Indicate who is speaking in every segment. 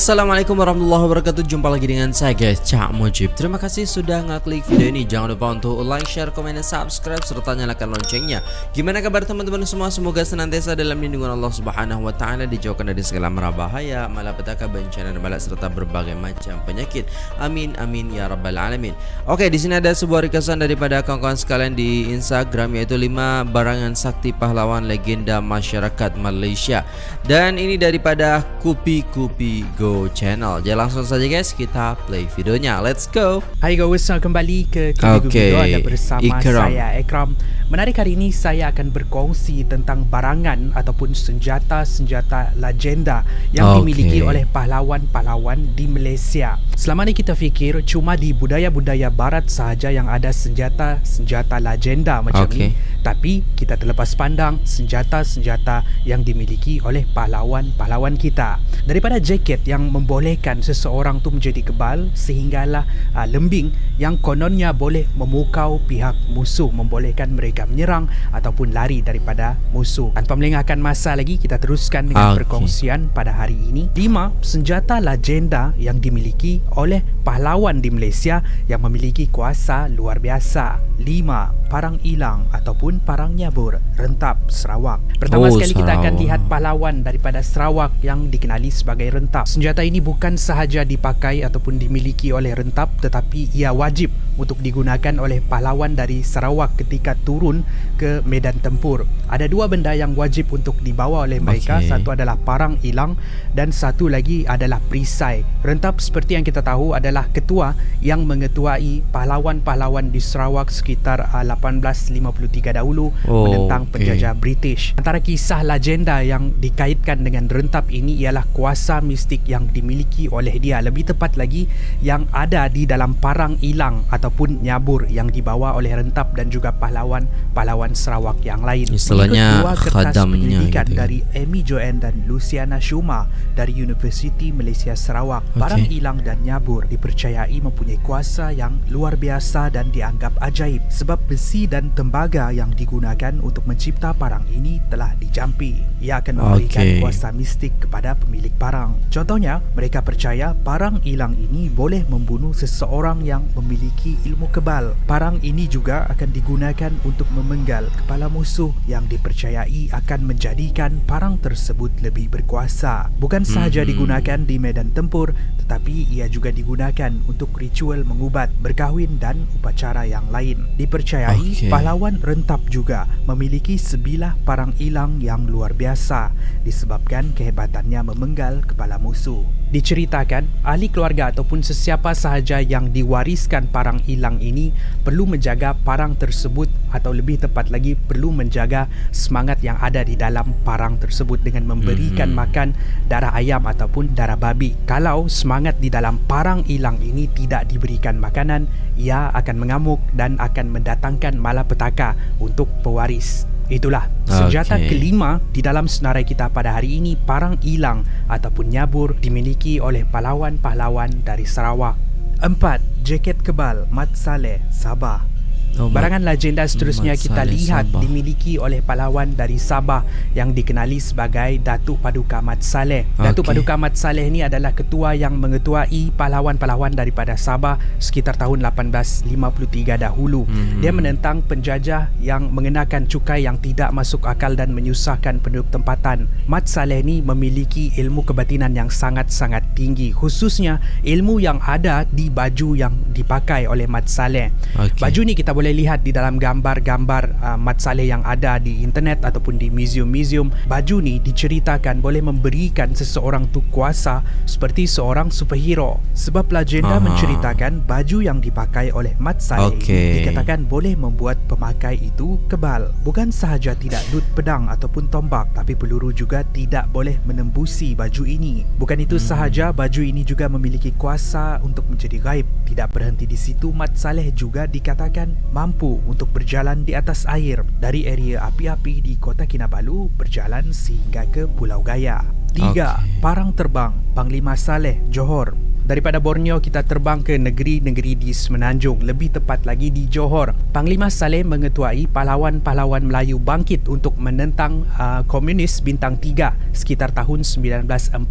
Speaker 1: Assalamualaikum warahmatullahi wabarakatuh. Jumpa lagi dengan saya guys Cak Mujib. Terima kasih sudah ngeklik video ini. Jangan lupa untuk like, share, komen, dan subscribe Serta nyalakan loncengnya. Gimana kabar teman-teman semua? Semoga senantiasa dalam lindungan Allah subhanahu wa ta'ala Dijauhkan dari segala merah bahaya Malapetaka, bencana dan balak Serta berbagai macam penyakit. Amin, amin, ya rabbal alamin. Oke, di sini ada sebuah requestan daripada kawan-kawan sekalian di Instagram Yaitu 5 barangan sakti pahlawan legenda masyarakat Malaysia. Dan ini daripada Kupi Kupi Go channel. Jadi langsung saja guys kita play videonya. Let's go.
Speaker 2: Hai guys, selamat kembali ke Kupi okay. Video Anda bersama Ikram. saya Ekram. Menarik hari ini saya akan berkongsi tentang barangan ataupun senjata-senjata legenda yang okay. dimiliki oleh pahlawan-pahlawan di Malaysia. Selama ni kita fikir cuma di budaya-budaya barat sahaja yang ada senjata-senjata legenda macam okay. ni. Tapi kita terlepas pandang senjata-senjata yang dimiliki oleh pahlawan-pahlawan kita. Daripada jaket yang membolehkan seseorang tu menjadi kebal sehinggalah uh, lembing yang kononnya boleh memukau pihak musuh membolehkan mereka mereka menyerang ataupun lari daripada musuh. Tanpa melengahkan masa lagi, kita teruskan dengan okay. perkongsian pada hari ini. Lima senjata legenda yang dimiliki oleh pahlawan di Malaysia yang memiliki kuasa luar biasa. Lima parang ilang ataupun parang nyabur rentap Sarawak. Pertama oh, sekali kita akan lihat pahlawan daripada Sarawak yang dikenali sebagai rentap. Senjata ini bukan sahaja dipakai ataupun dimiliki oleh rentap tetapi ia wajib untuk digunakan oleh pahlawan dari Sarawak ketika turun turun ke medan tempur. Ada dua benda yang wajib untuk dibawa oleh mereka. Okay. Satu adalah parang ilang dan satu lagi adalah perisai. Rentap seperti yang kita tahu adalah ketua yang mengetuai pahlawan-pahlawan di Sarawak sekitar 1853 uh, dahulu oh, menentang okay. penjajah British. Antara kisah legenda yang dikaitkan dengan rentap ini ialah kuasa mistik yang dimiliki oleh dia. Lebih tepat lagi yang ada di dalam parang ilang ataupun nyabur yang dibawa oleh rentap dan juga pahlawan pahlawan Sarawak yang lain.
Speaker 1: Istilahnya khadamnya gitu. Ya.
Speaker 2: dari Amy Joanne dan Luciana Shuma dari Universiti Malaysia Sarawak. Okay. Parang ilang dan nyabur dipercayai mempunyai kuasa yang luar biasa dan dianggap ajaib sebab besi dan tembaga yang digunakan untuk mencipta parang ini telah dijampi. Ia akan memberikan okay. kuasa mistik kepada pemilik parang. Contohnya, mereka percaya parang ilang ini boleh membunuh seseorang yang memiliki ilmu kebal. Parang ini juga akan digunakan untuk memenggal kepala musuh yang dipercayai akan menjadikan parang tersebut lebih berkuasa. Bukan sahaja hmm. digunakan di medan tempur tetapi ia juga digunakan untuk ritual mengubat, berkahwin dan upacara yang lain. Dipercayai okay. pahlawan rentap juga memiliki sebilah parang ilang yang luar biasa disebabkan kehebatannya memenggal kepala musuh. Diceritakan, ahli keluarga ataupun sesiapa sahaja yang diwariskan parang ilang ini perlu menjaga parang tersebut atau lebih tepat lagi perlu menjaga semangat yang ada di dalam parang tersebut dengan memberikan mm-hmm. makan darah ayam ataupun darah babi. Kalau semangat di dalam parang ilang ini tidak diberikan makanan, ia akan mengamuk dan akan mendatangkan malapetaka untuk pewaris. Itulah senjata okay. kelima di dalam senarai kita pada hari ini parang ilang ataupun nyabur dimiliki oleh pahlawan-pahlawan dari Sarawak. Empat, jaket kebal Mat Saleh Sabah. Oh, Barangan legenda seterusnya kita lihat Sabah. dimiliki oleh pahlawan dari Sabah yang dikenali sebagai Datuk Paduka Mat Saleh. Okay. Datuk Paduka Mat Saleh ini adalah ketua yang mengetuai pahlawan-pahlawan daripada Sabah sekitar tahun 1853 dahulu. Hmm. Dia menentang penjajah yang mengenakan cukai yang tidak masuk akal dan menyusahkan penduduk tempatan. Mat Saleh ini memiliki ilmu kebatinan yang sangat-sangat tinggi khususnya ilmu yang ada di baju yang dipakai oleh Mat Saleh. Okay. Baju ni kita boleh lihat di dalam gambar-gambar uh, Mat Saleh yang ada di internet ataupun di museum-museum baju ni diceritakan boleh memberikan seseorang tu kuasa seperti seorang superhero sebab legenda Aha. menceritakan baju yang dipakai oleh Mat Saleh okay. dikatakan boleh membuat pemakai itu kebal bukan sahaja tidak dut pedang ataupun tombak tapi peluru juga tidak boleh menembusi baju ini bukan itu hmm. sahaja baju ini juga memiliki kuasa untuk menjadi gaib tidak berhenti di situ Mat Saleh juga dikatakan mampu untuk berjalan di atas air dari area api-api di kota Kinabalu berjalan sehingga ke Pulau Gaya. Tiga, okay. Parang Terbang, Panglima Saleh, Johor Daripada Borneo kita terbang ke negeri-negeri di Semenanjung, lebih tepat lagi di Johor. Panglima Saleh mengetuai pahlawan-pahlawan Melayu bangkit untuk menentang uh, komunis bintang 3 sekitar tahun 1940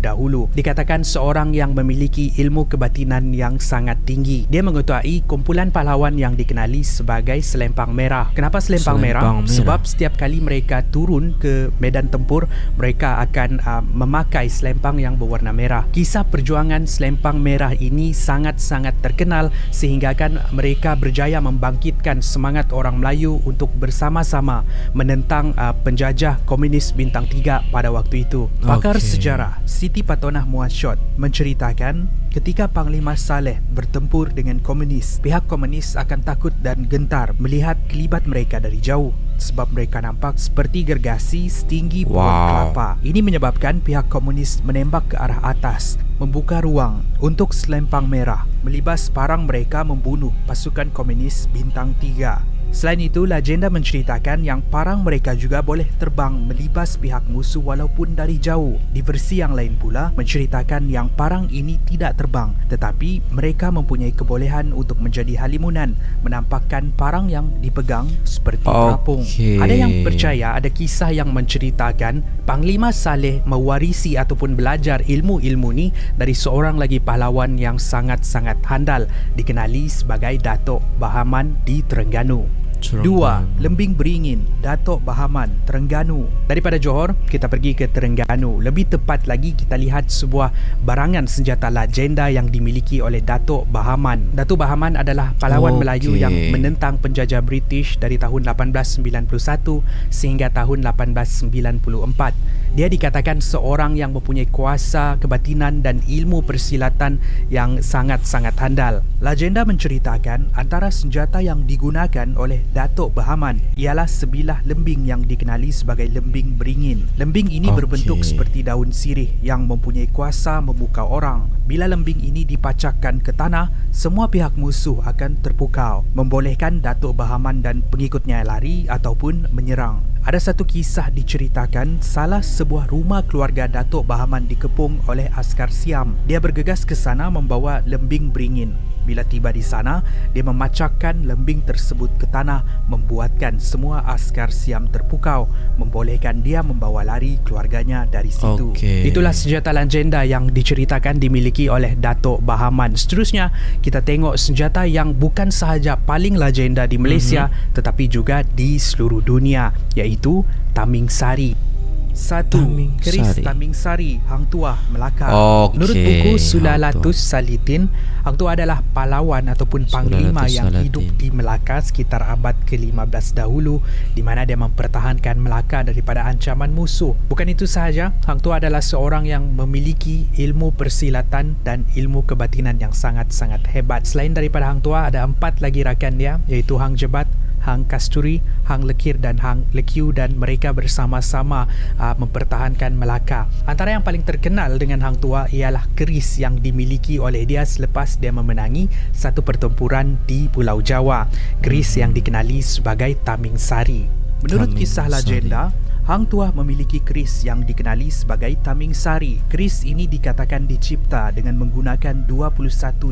Speaker 2: dahulu. Dikatakan seorang yang memiliki ilmu kebatinan yang sangat tinggi. Dia mengetuai kumpulan pahlawan yang dikenali sebagai Selempang Merah. Kenapa Selempang,
Speaker 1: Selempang
Speaker 2: Merah?
Speaker 1: Merah.
Speaker 2: Sebab setiap kali mereka turun ke medan tempur, mereka akan uh, memakai selempang yang berwarna merah. Kisah perjuangan selempang merah ini sangat-sangat terkenal sehingga kan mereka berjaya membangkitkan semangat orang Melayu untuk bersama-sama menentang uh, penjajah komunis bintang 3 pada waktu itu. Pakar
Speaker 1: Okey.
Speaker 2: sejarah Siti Patonah Muasyot menceritakan ketika Panglima Saleh bertempur dengan komunis, pihak komunis akan takut dan gentar melihat kelibat mereka dari jauh sebab mereka nampak seperti gergasi setinggi pohon
Speaker 1: Wow.
Speaker 2: kelapa. Ini menyebabkan pihak komunis menembak ke arah atas, membuka ruang untuk selempang merah melibas parang mereka membunuh pasukan komunis bintang 3. Selain itu, legenda menceritakan yang parang mereka juga boleh terbang melibas pihak musuh walaupun dari jauh. Di versi yang lain pula menceritakan yang parang ini tidak terbang tetapi mereka mempunyai kebolehan untuk menjadi halimunan menampakkan parang yang dipegang seperti terapung. Ada yang percaya ada kisah yang menceritakan Panglima Saleh mewarisi ataupun belajar ilmu-ilmu ni dari seorang lagi pahlawan yang sangat-sangat handal dikenali sebagai Datuk Bahaman di Terengganu. Dua, Lembing Beringin, Datuk Bahaman, Terengganu. Daripada Johor, kita pergi ke Terengganu. Lebih tepat lagi kita lihat sebuah barangan senjata legenda yang dimiliki oleh Datuk Bahaman. Datuk Bahaman adalah pahlawan
Speaker 1: Okey.
Speaker 2: Melayu yang menentang penjajah British dari tahun 1891 sehingga tahun 1894. Dia dikatakan seorang yang mempunyai kuasa kebatinan dan ilmu persilatan yang sangat-sangat handal. Legenda menceritakan antara senjata yang digunakan oleh Datuk Bahaman ialah sebilah lembing yang dikenali sebagai lembing beringin. Lembing ini
Speaker 1: Okey.
Speaker 2: berbentuk seperti daun sirih yang mempunyai kuasa memukau orang. Bila lembing ini dipacakkan ke tanah, semua pihak musuh akan terpukau, membolehkan Datuk Bahaman dan pengikutnya lari ataupun menyerang. Ada satu kisah diceritakan salah sebuah rumah keluarga Datuk Bahaman dikepung oleh askar Siam. Dia bergegas ke sana membawa lembing beringin. Bila tiba di sana, dia memacakkan lembing tersebut ke tanah membuatkan semua askar Siam terpukau, membolehkan dia membawa lari keluarganya dari situ.
Speaker 1: Okey.
Speaker 2: Itulah senjata legenda yang diceritakan dimiliki oleh Datuk Bahaman. Seterusnya, kita tengok senjata yang bukan sahaja paling legenda di Malaysia mm-hmm. tetapi juga di seluruh dunia iaitu Taming Sari. Satu,
Speaker 1: Taming
Speaker 2: keris
Speaker 1: Sari.
Speaker 2: Taming Sari, Hang Tuah, Melaka.
Speaker 1: Okey,
Speaker 2: Menurut buku
Speaker 1: Hang
Speaker 2: Sulalatus Salitin, Hang Tuah adalah pahlawan ataupun panglima
Speaker 1: Sulalatus
Speaker 2: yang
Speaker 1: Salatin.
Speaker 2: hidup di Melaka sekitar abad ke-15 dahulu di mana dia mempertahankan Melaka daripada ancaman musuh. Bukan itu sahaja, Hang Tuah adalah seorang yang memiliki ilmu persilatan dan ilmu kebatinan yang sangat-sangat hebat. Selain daripada Hang Tuah, ada empat lagi rakan dia iaitu Hang Jebat, Hang Kasturi, Hang Lekir dan Hang Lekiu dan mereka bersama-sama uh, mempertahankan Melaka. Antara yang paling terkenal dengan Hang Tua ialah keris yang dimiliki oleh dia selepas dia memenangi satu pertempuran di Pulau Jawa. Keris yang dikenali sebagai Taming Sari. Menurut
Speaker 1: Taming
Speaker 2: kisah
Speaker 1: Sari.
Speaker 2: Hang Tuah memiliki keris yang dikenali sebagai Taming Sari. Keris ini dikatakan dicipta dengan menggunakan 21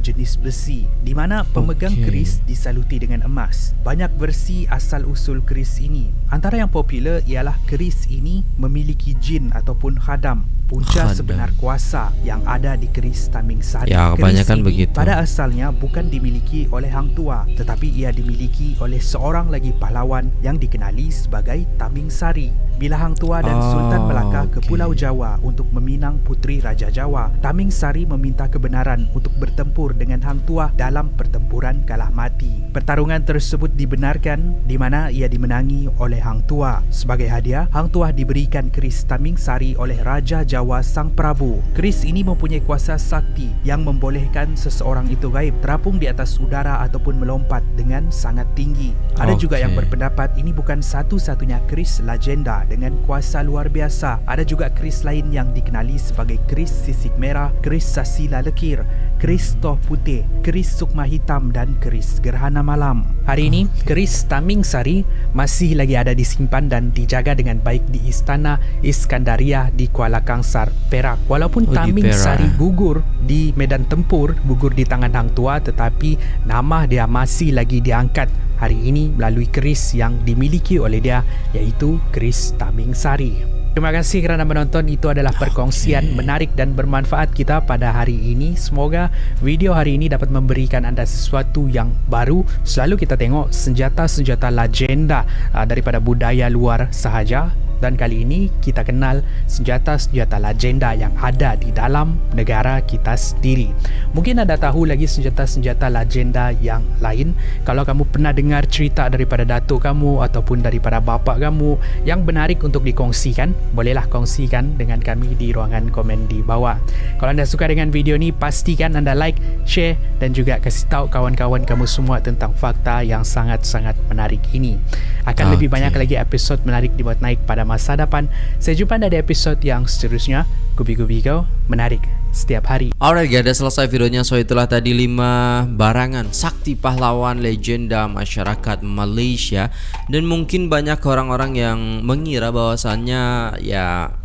Speaker 2: jenis besi di mana pemegang keris disaluti dengan emas. Banyak versi asal usul keris ini. Antara yang popular ialah keris ini memiliki jin ataupun khadam punca
Speaker 1: Khadam.
Speaker 2: sebenar kuasa yang ada di keris Taming Sari.
Speaker 1: Ya,
Speaker 2: Keris
Speaker 1: kebanyakan
Speaker 2: ini
Speaker 1: begitu.
Speaker 2: Pada asalnya bukan dimiliki oleh Hang Tua tetapi ia dimiliki oleh seorang lagi pahlawan yang dikenali sebagai Taming Sari. Bila Hang Tua dan
Speaker 1: Ah,
Speaker 2: Sultan Melaka ke
Speaker 1: okey.
Speaker 2: Pulau Jawa untuk meminang puteri Raja Jawa, Taming Sari meminta kebenaran untuk bertempur dengan Hang Tua dalam pertempuran kalah mati. Pertarungan tersebut dibenarkan di mana ia dimenangi oleh Hang Tua. Sebagai hadiah, Hang Tua diberikan keris Taming Sari oleh Raja Jawa Sang Prabu. Keris ini mempunyai kuasa sakti yang membolehkan seseorang itu gaib terapung di atas udara ataupun melompat dengan sangat tinggi. Ada juga
Speaker 1: Okey.
Speaker 2: yang berpendapat ini bukan satu-satunya keris legenda dengan kuasa luar biasa. Ada juga keris lain yang dikenali sebagai keris sisik merah, keris sasila lekir, keris toh putih, keris sukma hitam dan keris gerhana malam. Hari ini, keris Taming Sari masih lagi ada disimpan dan dijaga dengan baik di Istana Iskandaria di Kuala Kangsar, Perak. Walaupun
Speaker 1: Oh,
Speaker 2: Taming
Speaker 1: Perak,
Speaker 2: Sari
Speaker 1: eh.
Speaker 2: gugur di medan tempur, gugur di tangan hang tua tetapi nama dia masih lagi diangkat hari ini melalui keris yang dimiliki oleh dia iaitu keris Taming Sari. Terima kasih kerana menonton. Itu adalah perkongsian menarik dan bermanfaat kita pada hari ini. Semoga video hari ini dapat memberikan anda sesuatu yang baru. Selalu kita tengok senjata-senjata legenda uh, daripada budaya luar sahaja dan kali ini kita kenal senjata-senjata legenda yang ada di dalam negara kita sendiri. Mungkin anda tahu lagi senjata-senjata legenda yang lain. Kalau kamu pernah dengar cerita daripada datuk kamu ataupun daripada bapa kamu yang menarik untuk dikongsikan, bolehlah kongsikan dengan kami di ruangan komen di bawah. Kalau anda suka dengan video ni, pastikan anda like, share dan juga kasih tahu kawan-kawan kamu semua tentang fakta yang sangat-sangat menarik ini. Akan lebih
Speaker 1: Okey.
Speaker 2: banyak lagi episod menarik dibuat naik pada masa depan. Saya jumpa anda di episod yang seterusnya. Gubi-gubi kau menarik setiap hari.
Speaker 1: Alright guys, dah selesai videonya So itulah tadi 5 barangan Sakti pahlawan legenda masyarakat Malaysia Dan mungkin banyak orang-orang yang mengira bahwasannya Ya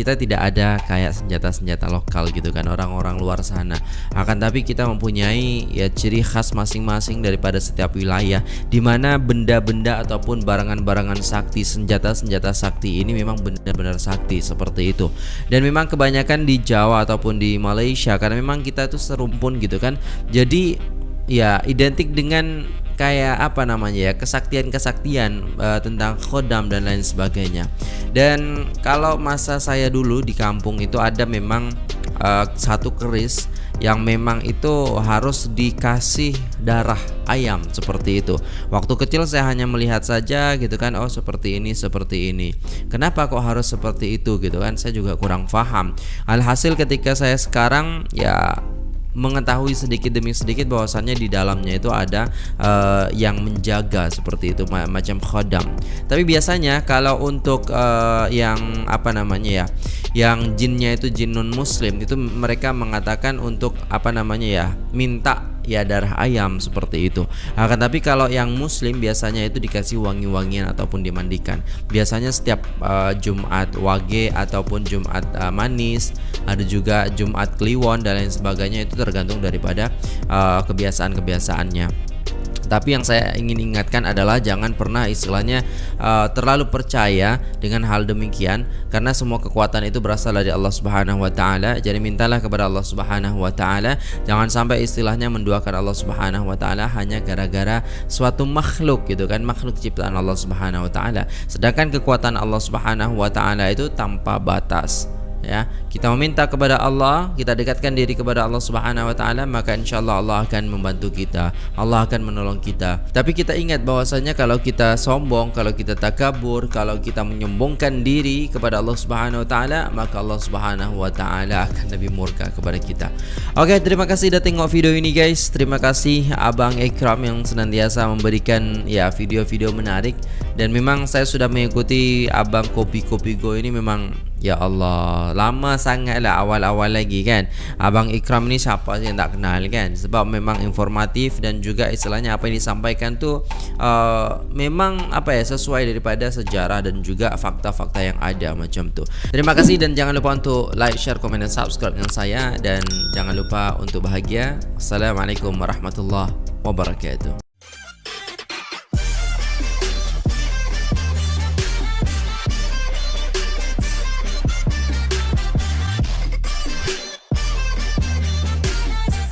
Speaker 1: kita tidak ada kayak senjata-senjata lokal gitu kan orang-orang luar sana. Akan tapi kita mempunyai ya ciri khas masing-masing daripada setiap wilayah di mana benda-benda ataupun barangan-barangan sakti senjata-senjata sakti ini memang benar-benar sakti seperti itu. Dan memang kebanyakan di Jawa ataupun di Malaysia karena memang kita itu serumpun gitu kan. Jadi ya identik dengan kayak apa namanya ya kesaktian-kesaktian eh, tentang khodam dan lain sebagainya dan kalau masa saya dulu di kampung itu ada memang eh, satu keris yang memang itu harus dikasih darah ayam seperti itu. Waktu kecil saya hanya melihat saja gitu kan, oh seperti ini, seperti ini. Kenapa kok harus seperti itu gitu kan? Saya juga kurang paham. Alhasil ketika saya sekarang ya mengetahui sedikit demi sedikit bahwasannya di dalamnya itu ada eh, yang menjaga seperti itu ma- macam khodam. Tapi biasanya kalau untuk eh, yang apa namanya ya, yang jinnya itu jin non muslim itu mereka mengatakan untuk apa namanya ya, minta ya darah ayam seperti itu. Akan tapi kalau yang muslim biasanya itu dikasih wangi-wangian ataupun dimandikan. Biasanya setiap eh, Jumat wage ataupun Jumat eh, manis, ada juga Jumat kliwon dan lain sebagainya itu tergantung daripada eh, kebiasaan-kebiasaannya. Tapi yang saya ingin ingatkan adalah jangan pernah istilahnya uh, terlalu percaya dengan hal demikian karena semua kekuatan itu berasal dari Allah Subhanahu wa taala. Jadi mintalah kepada Allah Subhanahu wa taala, jangan sampai istilahnya menduakan Allah Subhanahu wa taala hanya gara-gara suatu makhluk gitu kan, makhluk ciptaan Allah Subhanahu wa taala. Sedangkan kekuatan Allah Subhanahu wa taala itu tanpa batas ya kita meminta kepada Allah kita dekatkan diri kepada Allah Subhanahu wa taala maka insyaallah Allah akan membantu kita Allah akan menolong kita. Tapi kita ingat bahwasanya kalau kita sombong kalau kita takabur kalau kita menyombongkan diri kepada Allah Subhanahu wa taala maka Allah Subhanahu wa taala akan lebih murka kepada kita. Oke terima kasih sudah tengok video ini guys. Terima kasih abang Ikram yang senantiasa memberikan ya video-video menarik. Dan memang saya sudah mengikuti abang kopi-kopi go ini memang Ya Allah, lama sangat lah awal-awal lagi kan? Abang Ikram ni siapa yang tak kenal kan? Sebab memang informatif dan juga istilahnya apa yang disampaikan tu uh, Memang apa ya sesuai daripada sejarah dan juga fakta-fakta yang ada macam tu. Terima kasih dan jangan lupa untuk like, share, komen dan subscribe dengan saya. Dan jangan lupa untuk bahagia. Assalamualaikum warahmatullahi wabarakatuh